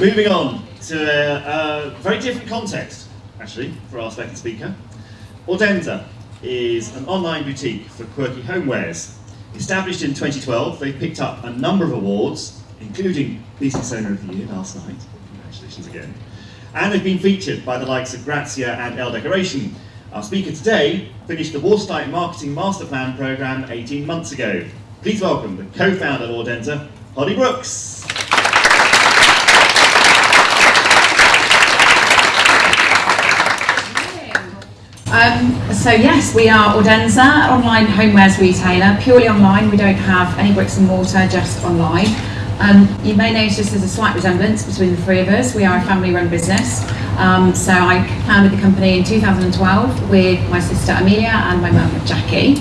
Moving on to a, a, very different context, actually, for our second speaker. Audenza is an online boutique for quirky homewares. Established in 2012, they picked up a number of awards, including Business Owner of the Year last night. Congratulations again. And they've been featured by the likes of Grazia and Elle Decoration. Our speaker today finished the Watertight Marketing Master Plan program 18 months ago. Please welcome the co-founder of Audenza, Holly Brooks. Um, so yes, we are Audenza, online homewares retailer, purely online. We don't have any bricks and mortar, just online. Um, you may notice there's a slight resemblance between the three of us. We are a family-run business. Um, so I founded the company in 2012 with my sister Amelia and my mum Jackie.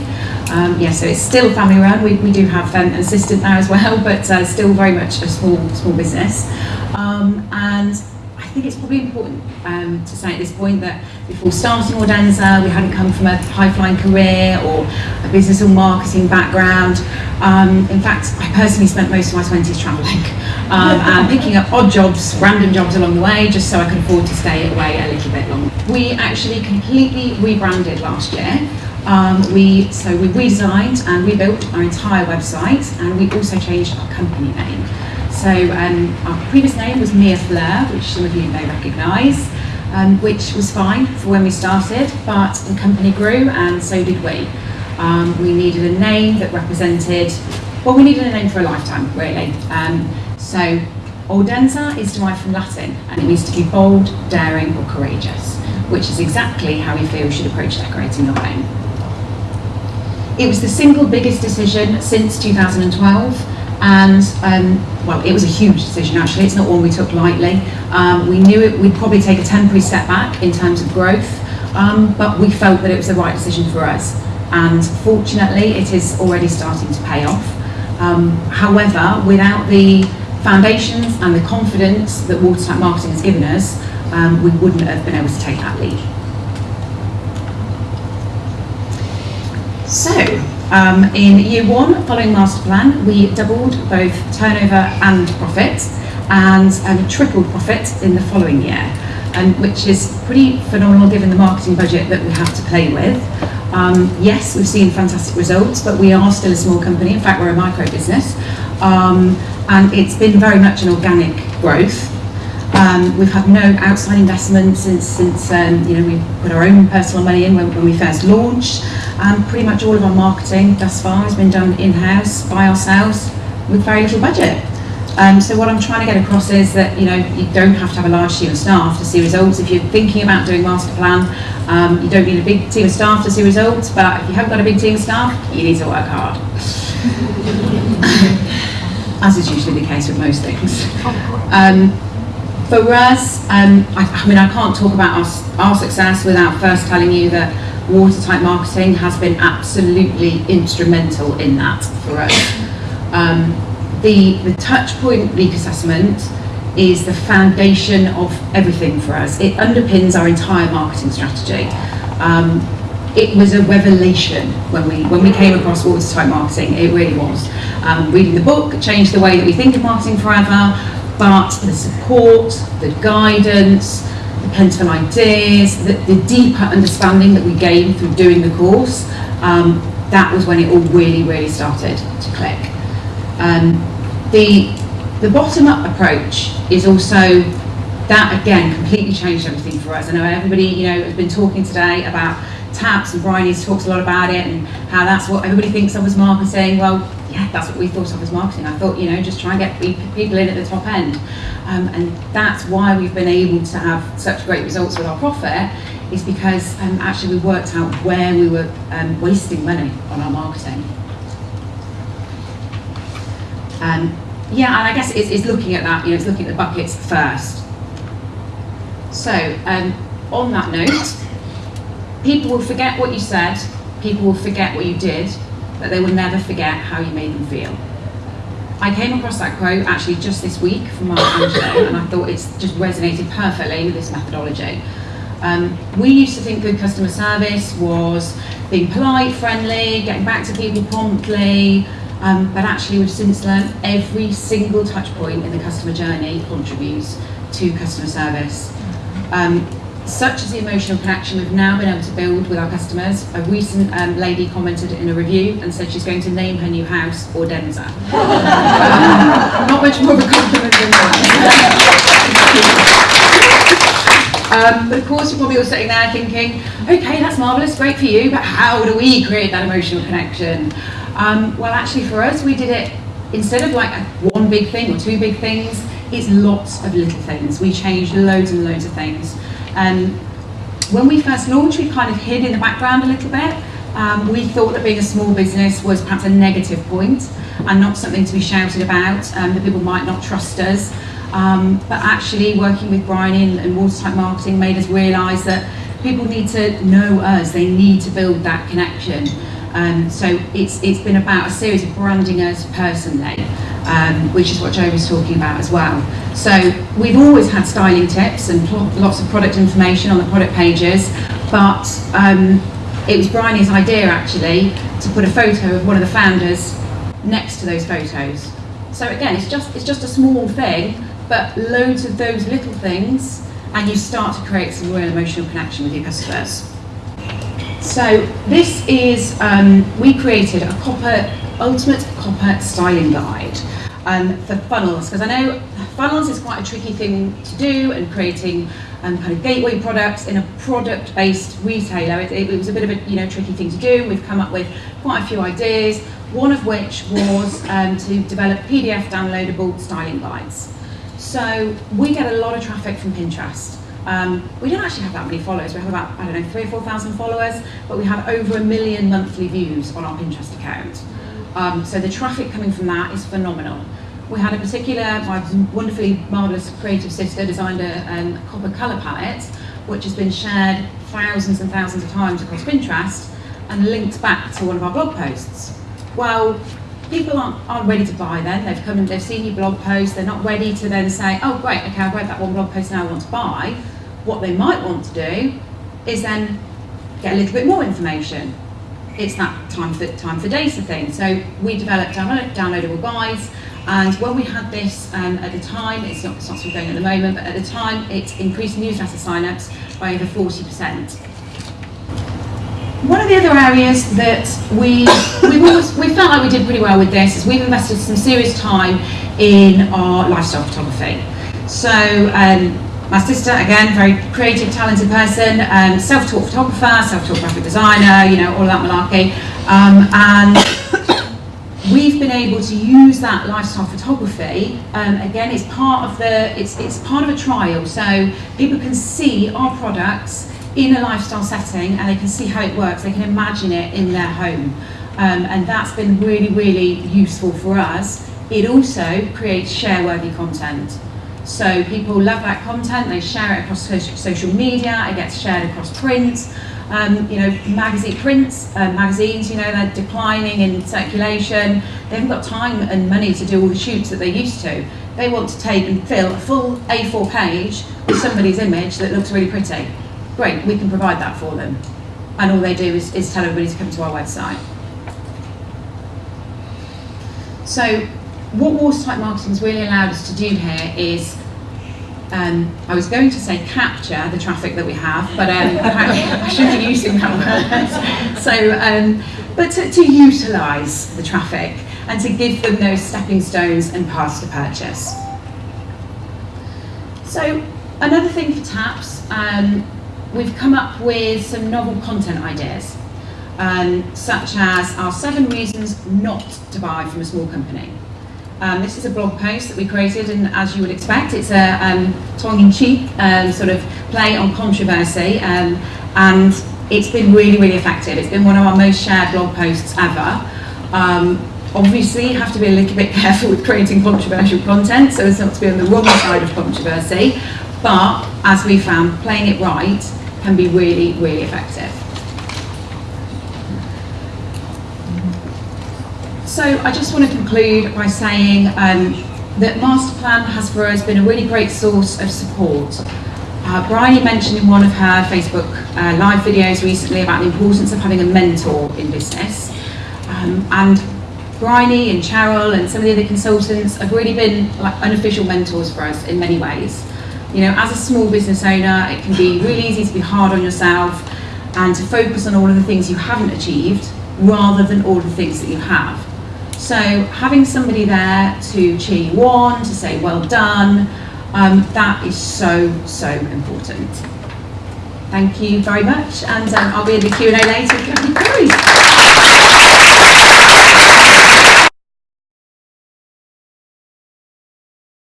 Um, yeah, so it's still family run. We, we do have an assistant now as well, but uh, still very much a small small business. Um, and think it's probably important um, to say at this point that before starting Audenza, we hadn't come from a high-flying career or a business or marketing background. Um, in fact, I personally spent most of my 20s travelling um, and picking up odd jobs, random jobs along the way, just so I could afford to stay away a little bit longer. We actually completely rebranded last year. Um, we so we redesigned and rebuilt our entire website, and we also changed our company name. So um, our previous name was Mia Fleur, which some of you may recognise, um, which was fine for when we started, but the company grew and so did we. Um, we needed a name that represented, well, we needed a name for a lifetime, really. Um, so Audenza is derived from Latin and it means to be bold, daring or courageous, which is exactly how we feel we should approach decorating your home. It was the single biggest decision since 2012 and um, well, it was a huge decision actually. It's not one we took lightly. Um, we knew it, we'd probably take a temporary step back in terms of growth, um, but we felt that it was the right decision for us. And fortunately, it is already starting to pay off. Um, however, without the foundations and the confidence that Watertight Marketing has given us, um, we wouldn't have been able to take that lead. So, um, in year one, following master plan, we doubled both turnover and profit and um, tripled profit in the following year, um, which is pretty phenomenal given the marketing budget that we have to play with. Um, yes, we've seen fantastic results, but we are still a small company. In fact, we're a micro business. Um, and it's been very much an organic growth. Um, we've had no outside investment since, since um, you know, we put our own personal money in when, when we first launched. Um, pretty much all of our marketing thus far has been done in-house by ourselves with very little budget. Um, so what I'm trying to get across is that you know you don't have to have a large team of staff to see results. If you're thinking about doing master plan, um, you don't need a big team of staff to see results. But if you haven't got a big team of staff, you need to work hard. As is usually the case with most things. Um, for us, um, I, I, mean, I can't talk about our, our success without first telling you that watertight marketing has been absolutely instrumental in that for us. Um, the, the touch point leak assessment is the foundation of everything for us. It underpins our entire marketing strategy. Um, it was a revelation when we when we came across watertight marketing. It really was. Um, reading the book changed the way that we think of marketing forever but the support, the guidance, the plentiful ideas, the, the deeper understanding that we gained through doing the course, um, that was when it all really, really started to click. Um, the, the bottom-up approach is also, that again completely changed everything for us. I know everybody you know has been talking today about taps and Bryony talks a lot about it and how that's what everybody thinks of as marketing. Well, yeah, that's what we thought of as marketing. I thought, you know, just try and get people in at the top end. Um, and that's why we've been able to have such great results with our profit, is because um, actually we worked out where we were um, wasting money on our marketing. Um, yeah, and I guess it's, it's, looking at that, you know, it's looking at the buckets first. So, um, on that note, people will forget what you said, people will forget what you did, but they will never forget how you made them feel. I came across that quote actually just this week from Maya Angelou, and I thought it's just resonated perfectly with this methodology. Um, we used to think good customer service was being polite, friendly, getting back to people promptly, Um, but actually, we've since learned every single touch point in the customer journey contributes to customer service. Um, such as the emotional connection we've now been able to build with our customers. A recent um, lady commented in a review and said she's going to name her new house Audenza. Not much more of a compliment than that. Um, but of course, you're probably all sitting there thinking, okay, that's marvellous, great for you, but how do we create that emotional connection? Um, well, actually, for us, we did it instead of like one big thing or two big things, it's lots of little things. We changed loads and loads of things. Um, when we first launched, we kind of hid in the background a little bit. Um, we thought that being a small business was perhaps a negative point and not something to be shouted about, um, that people might not trust us. Um, but actually, working with Bryony, and Watertight Marketing made us realise that people need to know us, they need to build that connection. Um, so it's, it's been about a series of branding us personally um, which is what Joe was talking about as well. So we've always had styling tips and lots of product information on the product pages, but um, it was Bryony's idea actually to put a photo of one of the founders next to those photos. So again, it's just it's just a small thing, but loads of those little things, and you start to create some real emotional connection with your customers. So this is um, we created a copper ultimate copper styling guide um, for funnels because I know funnels is quite a tricky thing to do and creating um, kind of gateway products in a product-based retailer. It, it, was a bit of a you know tricky thing to do. We've come up with quite a few ideas. One of which was um, to develop PDF downloadable styling guides. So we get a lot of traffic from Pinterest. Um, we don't actually have that many followers. We have about, I don't know, three or 4,000 followers, but we have over a million monthly views on our Pinterest account. Um, so the traffic coming from that is phenomenal. We had a particular, my wonderfully marvellous creative sister designed a um, copper colour palette, which has been shared thousands and thousands of times across Pinterest and linked back to one of our blog posts. Well, people aren't, aren't ready to buy then. They've come and they've seen your blog post. They're not ready to then say, oh, great, okay, I've read that one blog post now I want to buy. What they might want to do is then get a little bit more information it's that time for time for data thing. So we developed download, downloadable guides, and when we had this um, at the time, it's not, it's not still going at the moment, but at the time it increased newsletter signups by over 40%. One of the other areas that we we always, we felt like we did pretty well with this is we've invested some serious time in our lifestyle photography. So um, my sister, again, very creative, talented person, um, self-taught photographer, self-taught graphic designer, you know, all that malarkey. Um, and we've been able to use that lifestyle photography. Um, again, it's part of the, it's, it's part of a trial. So people can see our products in a lifestyle setting and they can see how it works. They can imagine it in their home. Um, and that's been really, really useful for us. It also creates share-worthy content. So people love that content, they share it across social media, it gets shared across print, um, you know, magazine prints, uh, magazines, you know, they're declining in circulation. They haven't got time and money to do all the shoots that they used to. They want to take and fill a full A4 page with somebody's image that looks really pretty. Great, we can provide that for them. And all they do is, is tell everybody to come to our website. So what Watertight Marketing has really allowed us to do here is, um, I was going to say capture the traffic that we have, but um, I shouldn't be using that word. So, um, but to, to utilise the traffic and to give them those stepping stones and paths to purchase. So another thing for TAPS, um, we've come up with some novel content ideas, um, such as our seven reasons not to buy from a small company. Um, this is a blog post that we created, and as you would expect, it's a um, tongue-in-cheek um, sort of play on controversy, um, and it's been really, really effective. It's been one of our most shared blog posts ever. Um, obviously, you have to be a little bit careful with creating controversial content, so as not to be on the wrong side of controversy, but as we found, playing it right can be really, really effective. So I just want to conclude by saying um, that Masterplan has for us been a really great source of support. Uh, Bryony mentioned in one of her Facebook uh, live videos recently about the importance of having a mentor in business. Um, and Bryony and Cheryl and some of the other consultants have really been like unofficial mentors for us in many ways. You know, as a small business owner, it can be really easy to be hard on yourself and to focus on all of the things you haven't achieved rather than all the things that you have. So having somebody there to cheer you on, to say well done, um, that is so, so important. Thank you very much and um, I'll be in the Q&A later.